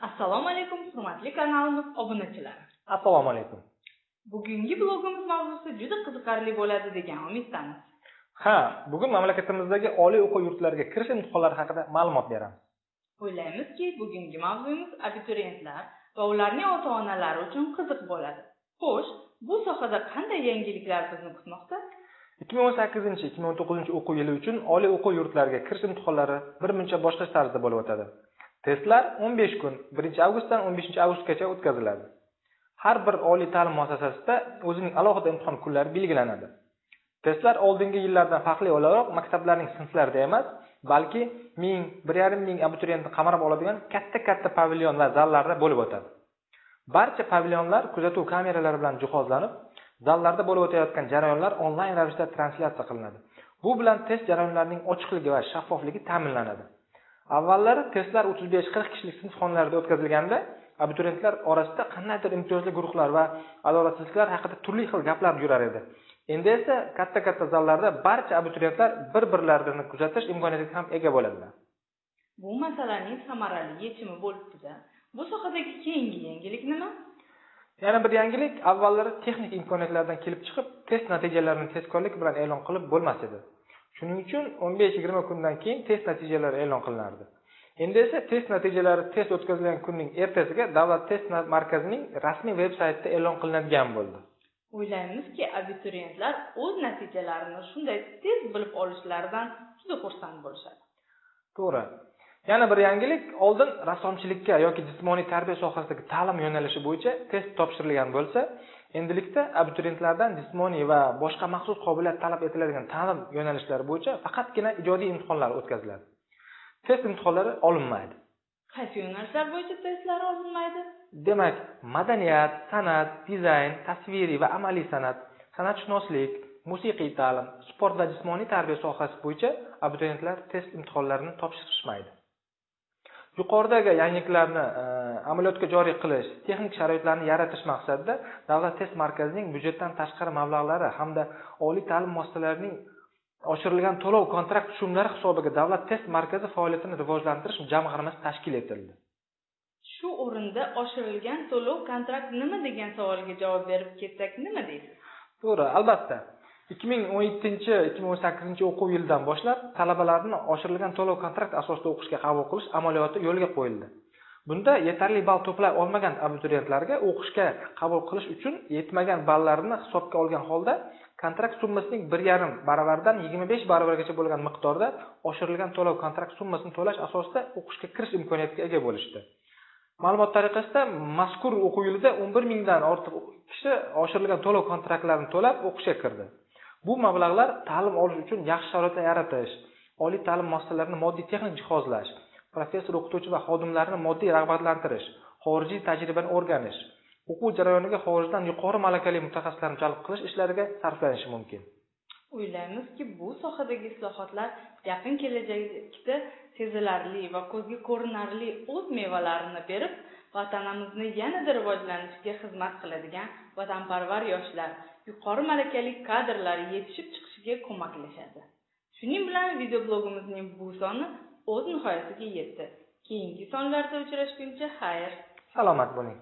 assalomu alaykum hurmatli kanalimiz obunachilari assalomu alaykum. Bugungi blogimiz mavzusi juda qiziqarli bo'ladi degan umiddamiz. Ha bugun mamlakatimizdagi oliy o'quv yurtlariga kirish imtihonlari haqida ma'lumot beramiz. O'ylaymizki bugungi mavzuyimiz abituriyentlar va ularning ota onalari uchun qiziq bo'ladi. Xo'sh bu sohada qanday yangiliklar bizni kutmoqda? ikki ming o'n sakkizinchi ikki ming o'n to'qqizinchi o'quv yili uchun oliy o'quv yurtlariga kirish imtihonlari bir muncha boshqacha tarzda bo'lib o'tadi testlar o'n besh kun 1 avgustdan o'n beshinchi avgustgacha o'tkaziladi. Har bir oliy ta'lim muassasasida o'zining alohida imtihon kunlari belgilanadi. Testlar oldingi yillardan farqli o'laroq maktablarning sinflarida emas balki ming bir yarim ming abituriyentni qamrab oladigan katta katta pavilyon va zallarda bo'lib o'tadi. Barcha pavilyonlar kuzatuv kameralari bilan jihozlanib zallarda bo'lib o'tayotgan jarayonlar onlayn ravishda translyatsiya qilinadi. Bu bilan test jarayonlarining ochiqligi va shaffofligi ta'minlanadi. Avvallari testlar o'ttiz besh qirq kishilik sinf xonalarida o'tkazilganda abituriyentlar orasida qandaydir imtiyozli guruhlar va adolatsizliklar haqida turli xil gaplar yurar edi. Endi esa katta katta zallarda barcha abituriyentlar bir birlarini kuzatish imkoniyatiga ham ega bo'ladilar. Bu masalaning samarali yechimi bo'libdida. Bu sohadagi keyingi yangilik nima? Yana bir yangilik avvallari texnik imkoniyatlardan kelib chiqib test natijalarini tezkorlik bilan e'lon qilib bo'lmas edi shuning uchun o'n besh yigirma kundan keyin test natijalari e'lon qilinardi. Endi esa test natijalari test o'tkazilgan kunning ertasiga davlat test markazining rasmiy veb saytida e'lon qilinadigan bo'ldi. O'ylaymizki abituriyentlar o'z natijalarini shunday tez bilib olishlaridan juda xursand bo'lishadi. To'g'ri yana bir yangilik oldin rassomchilikka yoki jismoniy tarbiya sohasidagi ta'lim yo'nalishi bo'yicha test topshirilgan bo'lsa endilikda abituriyentlardan jismoniy va boshqa maxsus qobiliyat talab etiladigan ta'lim yo'nalishlari bo'yicha faqatgina ijodiy imtihonlar o'tkaziladi. Test imtihonlari olinmaydi. Qaysi yo'nalishlar bo'yicha testlar olinmaydi? Demak madaniyat san'at dizayn tasviriy va amaliy san'at san'atshunoslik musiqiy ta'lim sport va jismoniy tarbiya sohasi bo'yicha abituriyentlar test imtihonlarini topshirishmaydi yuqoridagi yangiliklarni e, amaliyotga joriy qilish texnik sharoitlarni yaratish maqsadida davlat test markazining byudjetdan tashqari mablag'lari hamda oliy ta'lim muassasalarining oshirilgan to'lov kontrakt tushumlari hisobiga davlat test markazi faoliyatini rivojlantirish jamg'armasi tashkil etildi. Shu o'rinda oshirilgan to'lov kontrakt nima degan savolga javob berib ketsak nima deysiz? To'g'ri albatta ikki ming o'n yettinchi ikki ming o'n sakkizinchi o'quv yilidan boshlab talabalarni oshirilgan to'lov kontrakt asosida o'qishga qabul qilish amaliyoti yo'lga qo'yildi. Bunda yetarli ball to'play olmagan abituriyentlarga o'qishga qabul qilish uchun yetmagan ballarini hisobga olgan holda kontrakt summasining bir yarim baravaridan yigirma besh baravargacha bo'lgan miqdorda oshirilgan to'lov kontrakt summasini to'lash asosida o'qishga kirish imkoniyatiga ega bo'lishdi. Ma'lumot tariqasida mazkur o'quv yilida o'n bir mingdan ortiq kishi oshirilgan to'lov kontraktlarini to'lab o'qishga kirdi. Bu mablag'lar ta'lim olish uchun yaxshi sharoitlar yaratish oliy ta'lim muassasalarini moddiy texnik jihozlash professor o'qituvchi va xodimlarni moddiy rag'batlantirish xorijiy tajribani o'rganish o'quv jarayoniga xorijdan yuqori malakali mutaxassislarni jalb qilish ishlariga sarflanishi mumkin. O'ylaymizki bu sohadagi islohotlar yaqin kelajakda sezilarli va ko'zga ko'rinarli o'z mevalarini berib vatanimizni yanada rivojlanishiga xizmat qiladigan vatanparvar yoshlar yuqori malakali kadrlar yetishib chiqishiga ko'maklashadi shuning bilan videoblogimizning bu soni o'z nihoyasiga yetdi. Keyingi sonlarda uchrashguncha xayr. Salomat bo'ling.